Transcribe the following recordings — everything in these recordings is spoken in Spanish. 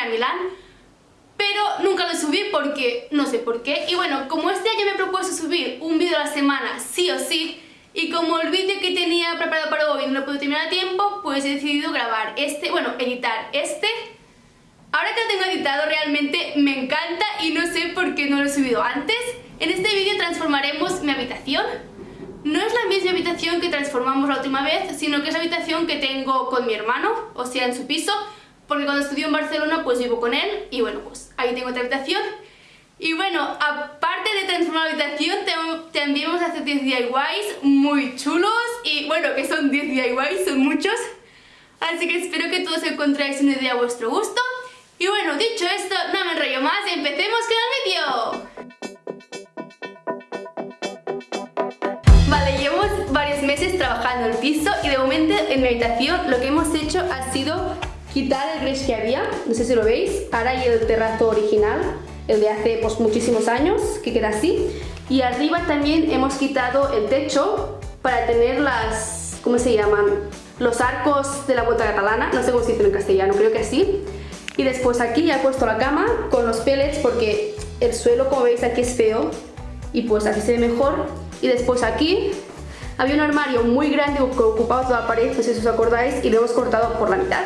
a Milán, pero nunca lo subí porque no sé por qué. Y bueno, como este año me he propuesto subir un vídeo a la semana sí o sí, y como el vídeo que tenía preparado para hoy no lo puedo terminar a tiempo, pues he decidido grabar este, bueno, editar este. Ahora que lo tengo editado realmente me encanta y no sé por qué no lo he subido antes. En este vídeo transformaremos mi habitación. No es la misma habitación que transformamos la última vez, sino que es la habitación que tengo con mi hermano, o sea, en su piso, porque cuando estudió en Barcelona pues vivo con él y bueno, pues ahí tengo otra habitación. Y bueno, aparte de transformar la habitación, también vamos a hacer 10 DIYs muy chulos y bueno, que son 10 DIYs, son muchos. Así que espero que todos encontráis una idea a vuestro gusto. Y bueno, dicho esto, no me enrollo más empecemos con el vídeo. Vale, llevamos varios meses trabajando el piso y de momento en mi habitación lo que hemos hecho ha sido quitar el gris que había, no sé si lo veis, ahora hay el terrazo original, el de hace pues, muchísimos años, que queda así. Y arriba también hemos quitado el techo para tener las, ¿cómo se llaman? Los arcos de la vuelta catalana, no sé cómo se dice en castellano, creo que así. Y después aquí ya he puesto la cama con los pellets porque el suelo, como veis, aquí es feo y pues así se ve mejor. Y después aquí había un armario muy grande que ocupaba toda la pared, no sé si os acordáis, y lo hemos cortado por la mitad.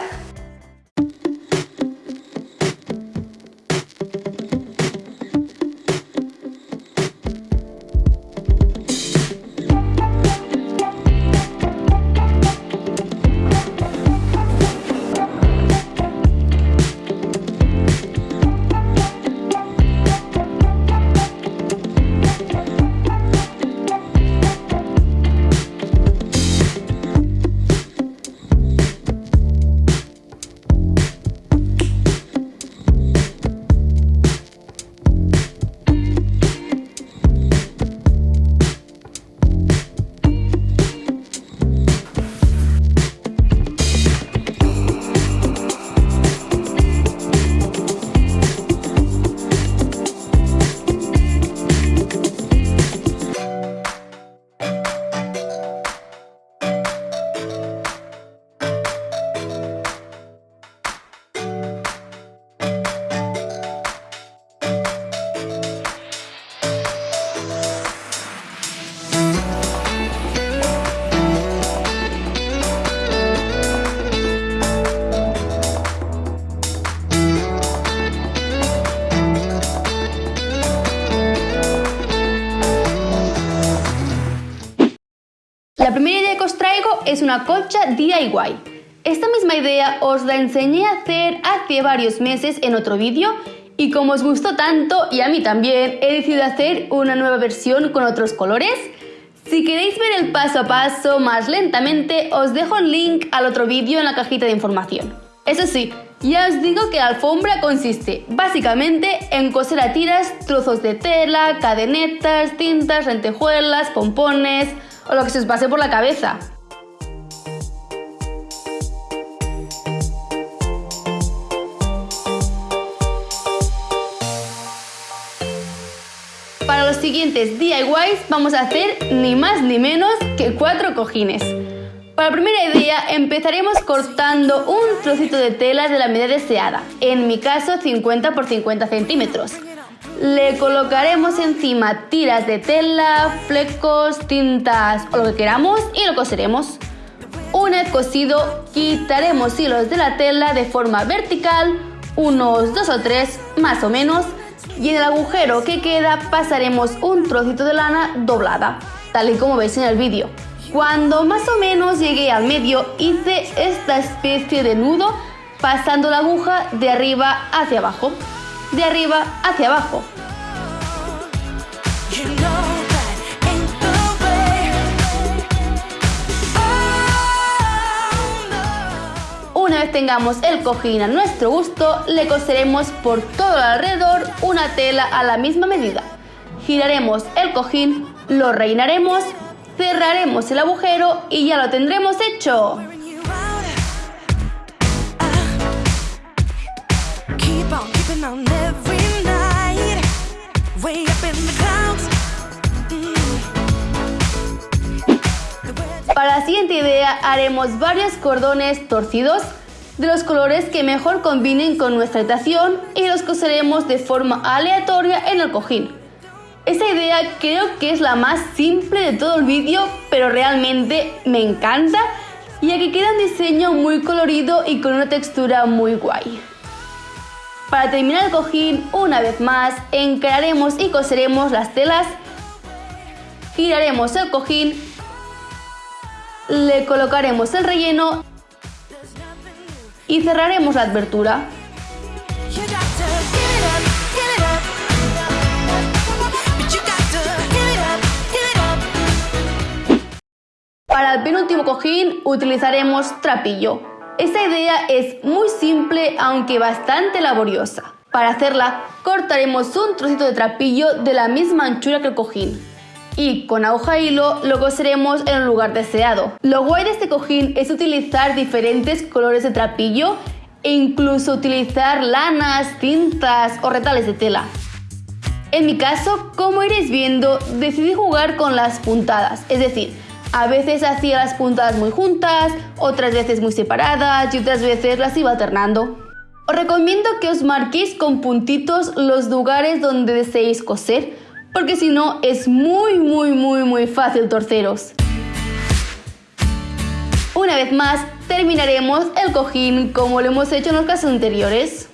Es una colcha DIY. Esta misma idea os la enseñé a hacer hace varios meses en otro vídeo y como os gustó tanto y a mí también, he decidido hacer una nueva versión con otros colores. Si queréis ver el paso a paso más lentamente, os dejo el link al otro vídeo en la cajita de información. Eso sí, ya os digo que la alfombra consiste básicamente en coser a tiras trozos de tela, cadenetas, tintas, lentejuelas, pompones, o lo que se os pase por la cabeza. Siguientes DIYs vamos a hacer ni más ni menos que cuatro cojines. Para la primera idea empezaremos cortando un trocito de tela de la medida deseada, en mi caso 50 por 50 centímetros. Le colocaremos encima tiras de tela, flecos, tintas o lo que queramos y lo coseremos. Una vez cosido, quitaremos hilos de la tela de forma vertical, unos dos o tres más o menos, y en el agujero que queda pasaremos un trocito de lana doblada, tal y como veis en el vídeo. Cuando más o menos llegué al medio, hice esta especie de nudo pasando la aguja de arriba hacia abajo de arriba hacia abajo. tengamos el cojín a nuestro gusto, le coseremos por todo alrededor una tela a la misma medida. Giraremos el cojín, lo reinaremos, cerraremos el agujero y ya lo tendremos hecho. Para la siguiente idea haremos varios cordones torcidos de los colores que mejor combinen con nuestra habitación y los coseremos de forma aleatoria en el cojín. Esta idea creo que es la más simple de todo el vídeo, pero realmente me encanta, ya que queda un diseño muy colorido y con una textura muy guay. Para terminar el cojín, una vez más, encararemos y coseremos las telas, giraremos el cojín, le colocaremos el relleno y cerraremos la abertura. Para el penúltimo cojín utilizaremos trapillo. Esta idea es muy simple aunque bastante laboriosa. Para hacerla cortaremos un trocito de trapillo de la misma anchura que el cojín y con aguja e hilo lo coseremos en un lugar deseado. Lo guay de este cojín es utilizar diferentes colores de trapillo e incluso utilizar lanas, cintas o retales de tela. En mi caso, como iréis viendo, decidí jugar con las puntadas, es decir, a veces hacía las puntadas muy juntas, otras veces muy separadas y otras veces las iba alternando. Os recomiendo que os marquéis con puntitos los lugares donde deseéis coser, porque si no es muy muy muy muy fácil torceros. Una vez más terminaremos el cojín como lo hemos hecho en los casos anteriores.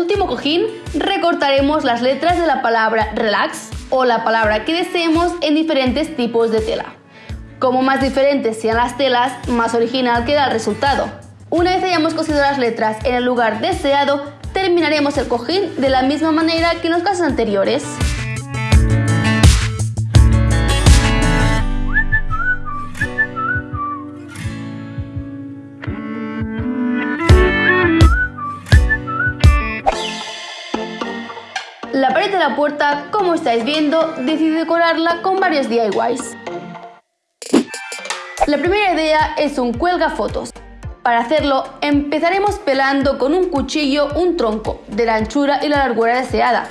Último cojín recortaremos las letras de la palabra relax o la palabra que deseemos en diferentes tipos de tela. Como más diferentes sean las telas, más original queda el resultado. Una vez hayamos cosido las letras en el lugar deseado, terminaremos el cojín de la misma manera que en los casos anteriores. Pared de la puerta, como estáis viendo, decidí decorarla con varios DIYs. La primera idea es un cuelga fotos. Para hacerlo, empezaremos pelando con un cuchillo un tronco de la anchura y la largura deseada.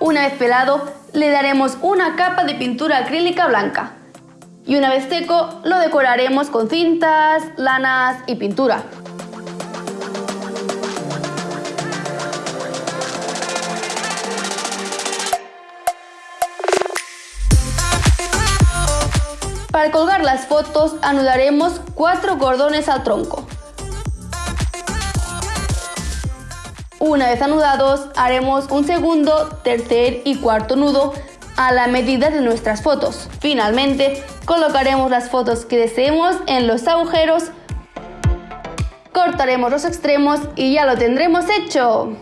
Una vez pelado, le daremos una capa de pintura acrílica blanca. Y una vez seco, lo decoraremos con cintas, lanas y pintura. Para colgar las fotos anudaremos cuatro cordones al tronco. Una vez anudados haremos un segundo, tercer y cuarto nudo a la medida de nuestras fotos. Finalmente colocaremos las fotos que deseemos en los agujeros, cortaremos los extremos y ya lo tendremos hecho.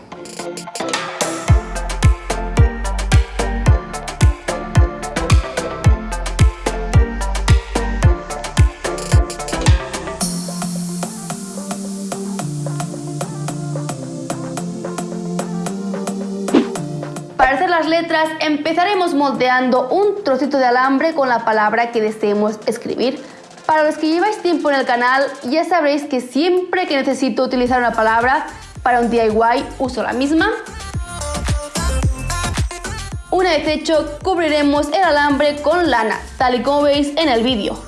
Letras empezaremos moldeando un trocito de alambre con la palabra que deseemos escribir. Para los que lleváis tiempo en el canal ya sabréis que siempre que necesito utilizar una palabra para un DIY uso la misma. Una vez hecho, cubriremos el alambre con lana, tal y como veis en el vídeo.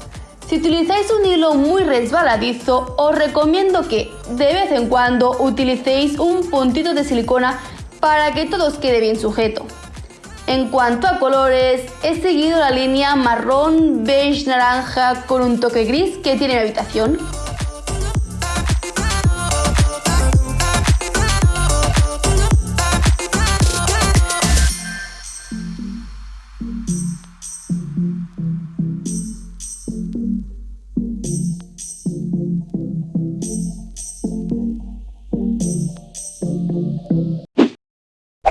Si utilizáis un hilo muy resbaladizo, os recomiendo que de vez en cuando utilicéis un puntito de silicona para que todo os quede bien sujeto. En cuanto a colores, he seguido la línea marrón, beige, naranja con un toque gris que tiene mi habitación.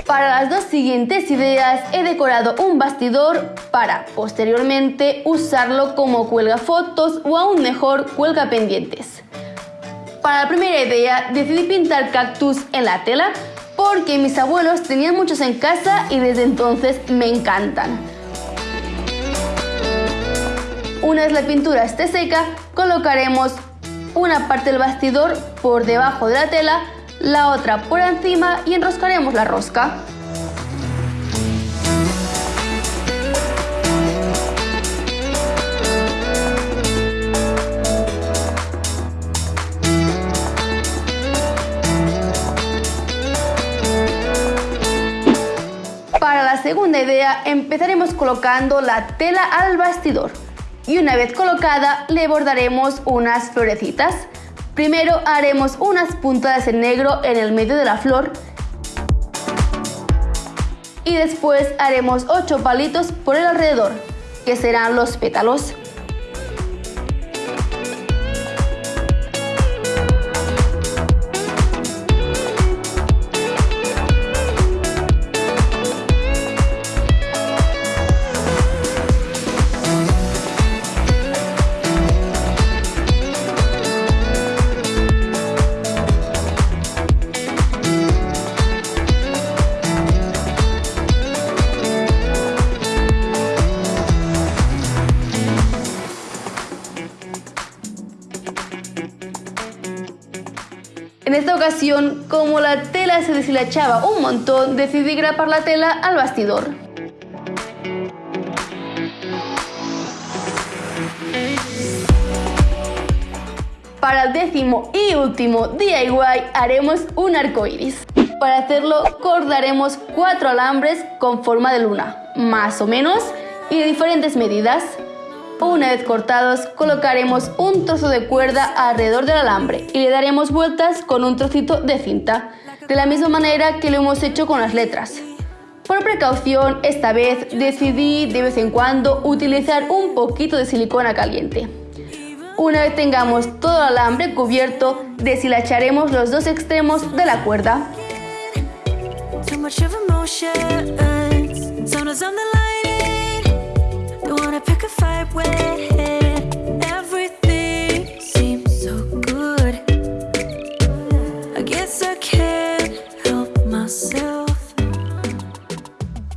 Para las dos siguientes ideas he decorado un bastidor para posteriormente usarlo como cuelga fotos o aún mejor cuelga pendientes. Para la primera idea decidí pintar cactus en la tela porque mis abuelos tenían muchos en casa y desde entonces me encantan. Una vez la pintura esté seca, colocaremos una parte del bastidor por debajo de la tela, la otra por encima y enroscaremos la rosca. Para la segunda idea empezaremos colocando la tela al bastidor y una vez colocada le bordaremos unas florecitas. Primero haremos unas puntadas en negro en el medio de la flor y después haremos 8 palitos por el alrededor, que serán los pétalos. Ocasión, como la tela se deshilachaba un montón, decidí grapar la tela al bastidor. Para el décimo y último DIY haremos un arco iris. Para hacerlo cortaremos cuatro alambres con forma de luna, más o menos, y de diferentes medidas. Una vez cortados, colocaremos un trozo de cuerda alrededor del alambre y le daremos vueltas con un trocito de cinta, de la misma manera que lo hemos hecho con las letras. Por precaución, esta vez decidí de vez en cuando utilizar un poquito de silicona caliente. Una vez tengamos todo el alambre cubierto, deshilacharemos los dos extremos de la cuerda.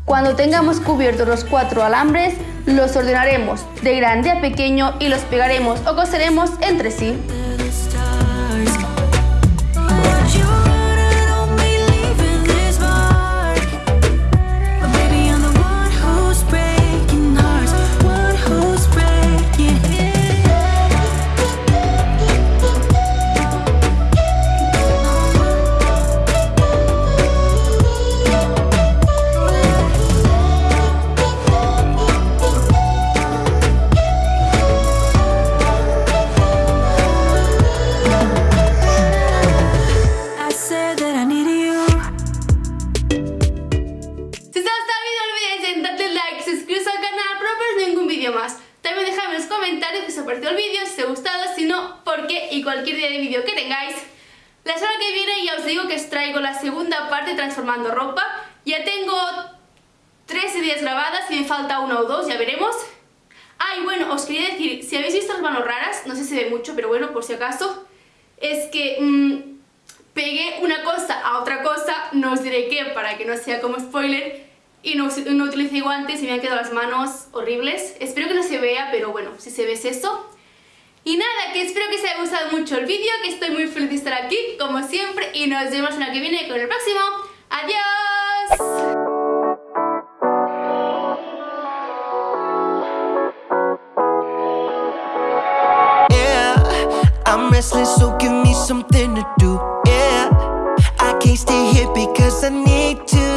Cuando tengamos cubiertos los cuatro alambres, los ordenaremos de grande a pequeño y los pegaremos o coseremos entre sí. Y cualquier idea de vídeo que tengáis. La semana que viene ya os digo que os traigo la segunda parte transformando ropa. Ya tengo tres ideas grabadas y me falta una o dos, ya veremos. Ah, y bueno, os quería decir, si habéis visto las manos raras, no sé si ve mucho, pero bueno, por si acaso, es que mmm, pegué una cosa a otra cosa, no os diré qué para que no sea como spoiler, y no, no utilicé guantes y me han quedado las manos horribles. Espero que no se vea, pero bueno, si se ve es eso. Y nada, que espero que os haya gustado mucho el vídeo, que estoy muy feliz de estar aquí, como siempre, y nos vemos en la que viene con el próximo. ¡Adiós! Restless, so give me something to do. Yeah, I can't stay here because I need to.